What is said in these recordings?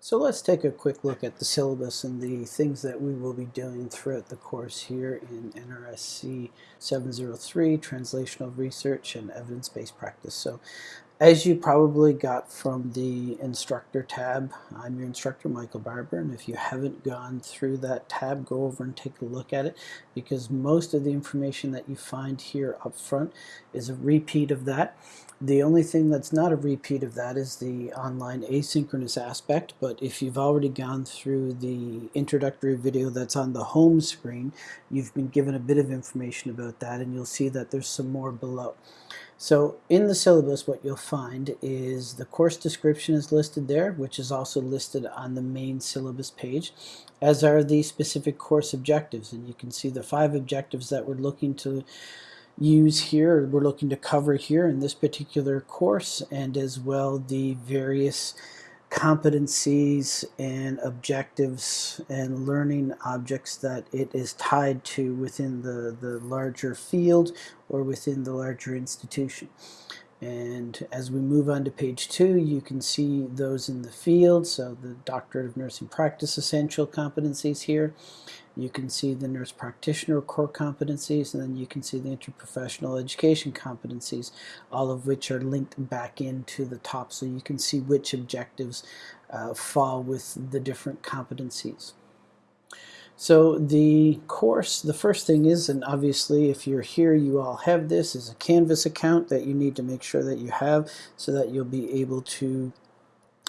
So let's take a quick look at the syllabus and the things that we will be doing throughout the course here in NRSC 703, Translational Research and Evidence-Based Practice. So as you probably got from the instructor tab, I'm your instructor Michael Barber and if you haven't gone through that tab go over and take a look at it because most of the information that you find here up front is a repeat of that. The only thing that's not a repeat of that is the online asynchronous aspect, but if you've already gone through the introductory video that's on the home screen, you've been given a bit of information about that and you'll see that there's some more below. So in the syllabus what you'll find is the course description is listed there which is also listed on the main syllabus page as are the specific course objectives. And you can see the five objectives that we're looking to use here, we're looking to cover here in this particular course, and as well the various competencies and objectives and learning objects that it is tied to within the, the larger field or within the larger institution. And as we move on to page two, you can see those in the field. So the Doctorate of Nursing Practice essential competencies here. You can see the nurse practitioner core competencies, and then you can see the interprofessional education competencies, all of which are linked back into the top so you can see which objectives uh, fall with the different competencies. So the course, the first thing is, and obviously if you're here you all have this, is a Canvas account that you need to make sure that you have so that you'll be able to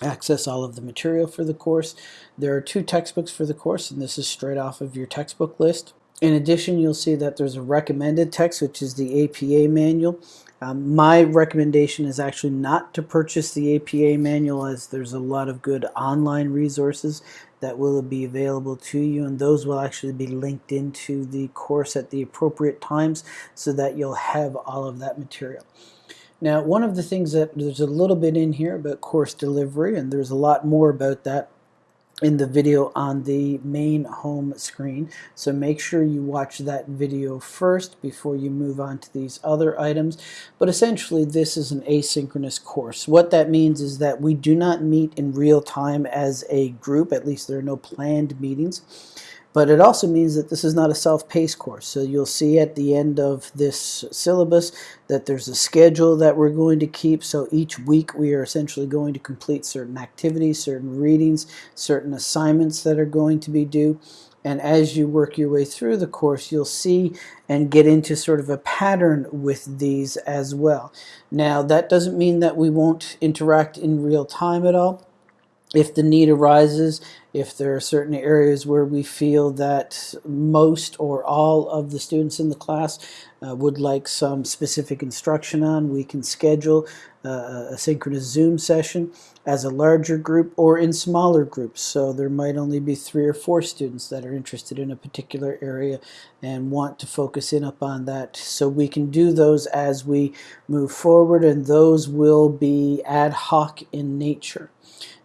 access all of the material for the course. There are two textbooks for the course and this is straight off of your textbook list. In addition, you'll see that there's a recommended text, which is the APA manual. Um, my recommendation is actually not to purchase the APA manual as there's a lot of good online resources that will be available to you and those will actually be linked into the course at the appropriate times so that you'll have all of that material. Now one of the things that there's a little bit in here about course delivery and there's a lot more about that in the video on the main home screen. So make sure you watch that video first before you move on to these other items. But essentially this is an asynchronous course. What that means is that we do not meet in real time as a group, at least there are no planned meetings. But it also means that this is not a self-paced course. So you'll see at the end of this syllabus that there's a schedule that we're going to keep. So each week we are essentially going to complete certain activities, certain readings, certain assignments that are going to be due. And as you work your way through the course, you'll see and get into sort of a pattern with these as well. Now, that doesn't mean that we won't interact in real time at all if the need arises, if there are certain areas where we feel that most or all of the students in the class uh, would like some specific instruction on, we can schedule uh, a synchronous Zoom session as a larger group or in smaller groups. So there might only be three or four students that are interested in a particular area and want to focus in upon that. So we can do those as we move forward and those will be ad hoc in nature.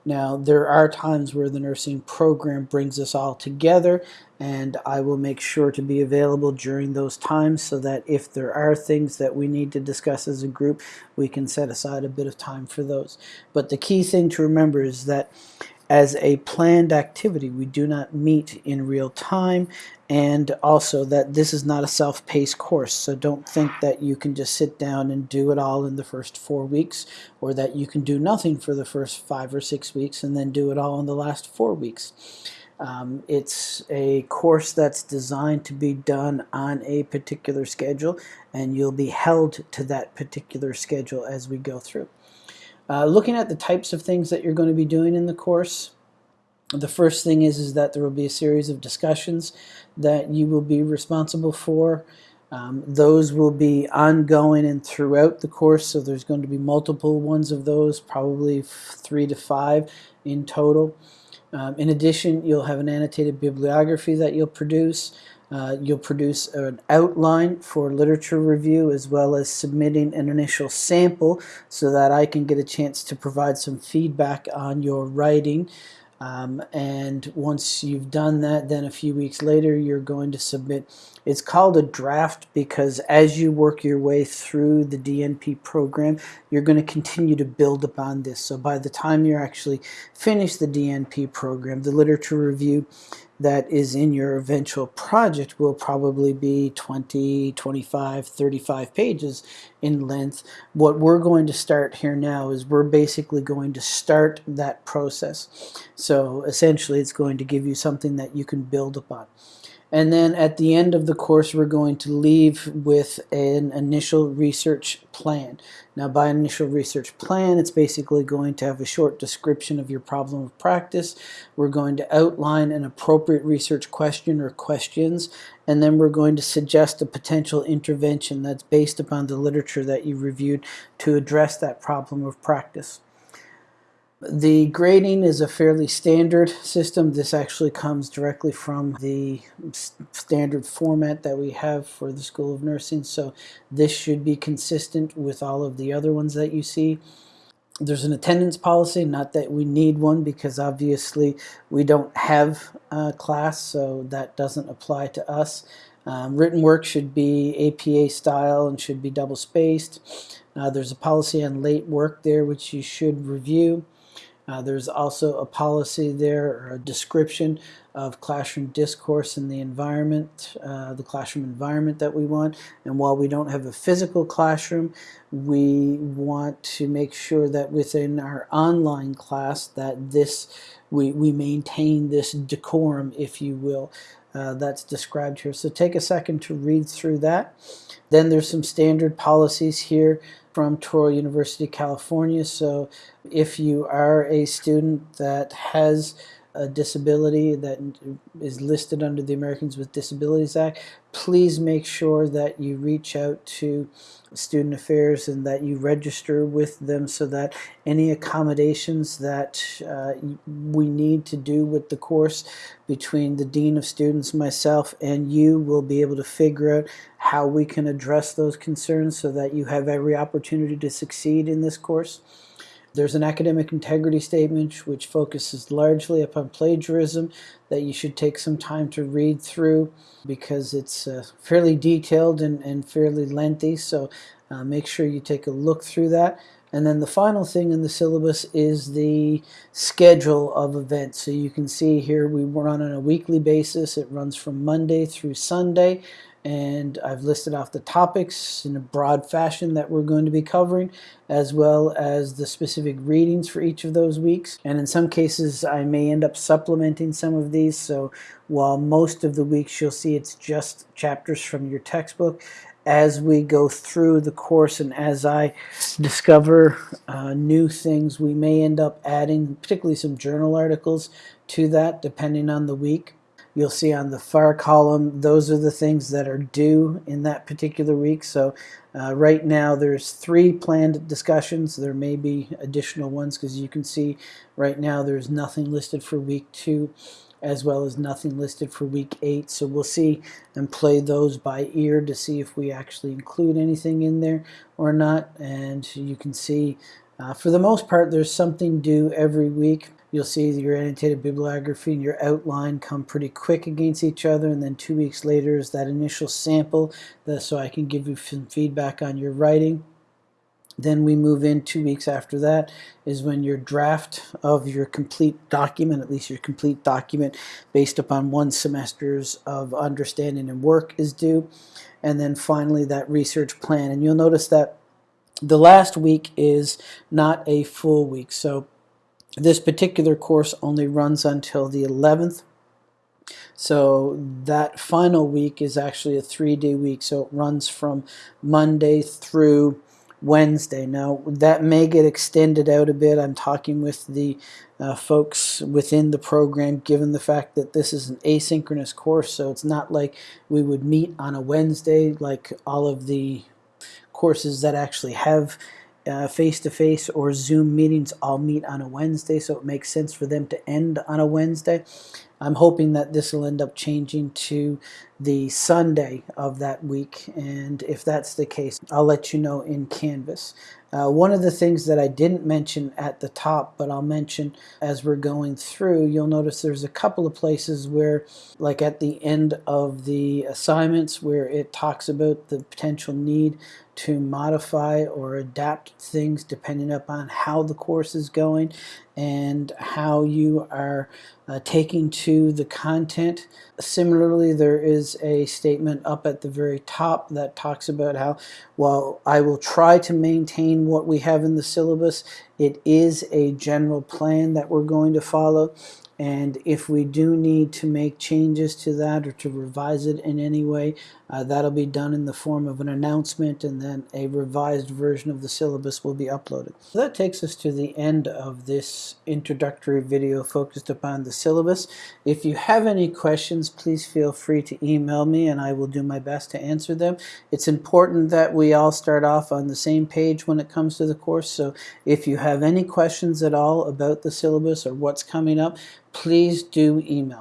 Now, there are times where the nursing program brings us all together, and I will make sure to be available during those times so that if there are things that we need to discuss as a group, we can set aside a bit of time for those. But the key thing to remember is that as a planned activity. We do not meet in real time and also that this is not a self-paced course so don't think that you can just sit down and do it all in the first four weeks or that you can do nothing for the first five or six weeks and then do it all in the last four weeks. Um, it's a course that's designed to be done on a particular schedule and you'll be held to that particular schedule as we go through. Uh, looking at the types of things that you're going to be doing in the course, the first thing is, is that there will be a series of discussions that you will be responsible for. Um, those will be ongoing and throughout the course, so there's going to be multiple ones of those, probably three to five in total. Um, in addition, you'll have an annotated bibliography that you'll produce. Uh, you'll produce an outline for literature review as well as submitting an initial sample so that I can get a chance to provide some feedback on your writing. Um, and once you've done that, then a few weeks later, you're going to submit It's called a draft because as you work your way through the DNP program, you're going to continue to build upon this. So by the time you're actually finish the DNP program, the literature review that is in your eventual project will probably be 20, 25, 35 pages in length. What we're going to start here now is we're basically going to start that process. So essentially it's going to give you something that you can build upon. And then at the end of the course, we're going to leave with an initial research plan. Now, by initial research plan, it's basically going to have a short description of your problem of practice. We're going to outline an appropriate research question or questions, and then we're going to suggest a potential intervention that's based upon the literature that you reviewed to address that problem of practice. The grading is a fairly standard system. This actually comes directly from the standard format that we have for the School of Nursing, so this should be consistent with all of the other ones that you see. There's an attendance policy, not that we need one because obviously we don't have a class, so that doesn't apply to us. Um, written work should be APA style and should be double spaced. Uh, there's a policy on late work there which you should review. Uh, there's also a policy there, or a description of classroom discourse in the environment, uh, the classroom environment that we want. And while we don't have a physical classroom, we want to make sure that within our online class that this we, we maintain this decorum, if you will, uh, that's described here. So take a second to read through that. Then there's some standard policies here from Touro University, California. So if you are a student that has a disability that is listed under the Americans with Disabilities Act, please make sure that you reach out to Student Affairs and that you register with them so that any accommodations that uh, we need to do with the course between the Dean of Students, myself, and you will be able to figure out how we can address those concerns so that you have every opportunity to succeed in this course. There's an academic integrity statement which focuses largely upon plagiarism that you should take some time to read through because it's uh, fairly detailed and, and fairly lengthy. So uh, make sure you take a look through that. And then the final thing in the syllabus is the schedule of events. So you can see here we run on a weekly basis. It runs from Monday through Sunday and I've listed off the topics in a broad fashion that we're going to be covering as well as the specific readings for each of those weeks. And in some cases I may end up supplementing some of these. So while most of the weeks you'll see it's just chapters from your textbook as we go through the course and as I discover uh, new things we may end up adding particularly some journal articles to that depending on the week You'll see on the far column, those are the things that are due in that particular week. So uh, right now there's three planned discussions. There may be additional ones because you can see right now there's nothing listed for week two as well as nothing listed for week eight. So we'll see and play those by ear to see if we actually include anything in there or not. And you can see uh, for the most part there's something due every week you'll see your annotated bibliography and your outline come pretty quick against each other and then two weeks later is that initial sample so I can give you some feedback on your writing. Then we move in two weeks after that is when your draft of your complete document, at least your complete document based upon one semester's of understanding and work is due. And then finally that research plan. And you'll notice that the last week is not a full week. So this particular course only runs until the 11th. So that final week is actually a three-day week. So it runs from Monday through Wednesday. Now that may get extended out a bit. I'm talking with the uh, folks within the program given the fact that this is an asynchronous course so it's not like we would meet on a Wednesday like all of the courses that actually have uh, face-to-face -face or Zoom meetings all meet on a Wednesday, so it makes sense for them to end on a Wednesday. I'm hoping that this will end up changing to the Sunday of that week, and if that's the case, I'll let you know in Canvas. Uh, one of the things that I didn't mention at the top, but I'll mention as we're going through, you'll notice there's a couple of places where, like at the end of the assignments, where it talks about the potential need to modify or adapt things depending upon how the course is going and how you are uh, taking to the content. Similarly, there is a statement up at the very top that talks about how, while I will try to maintain what we have in the syllabus, it is a general plan that we're going to follow and if we do need to make changes to that or to revise it in any way, uh, that'll be done in the form of an announcement and then a revised version of the syllabus will be uploaded. So that takes us to the end of this introductory video focused upon the syllabus. If you have any questions, please feel free to email me and I will do my best to answer them. It's important that we all start off on the same page when it comes to the course, so if you have any questions at all about the syllabus or what's coming up, please do email.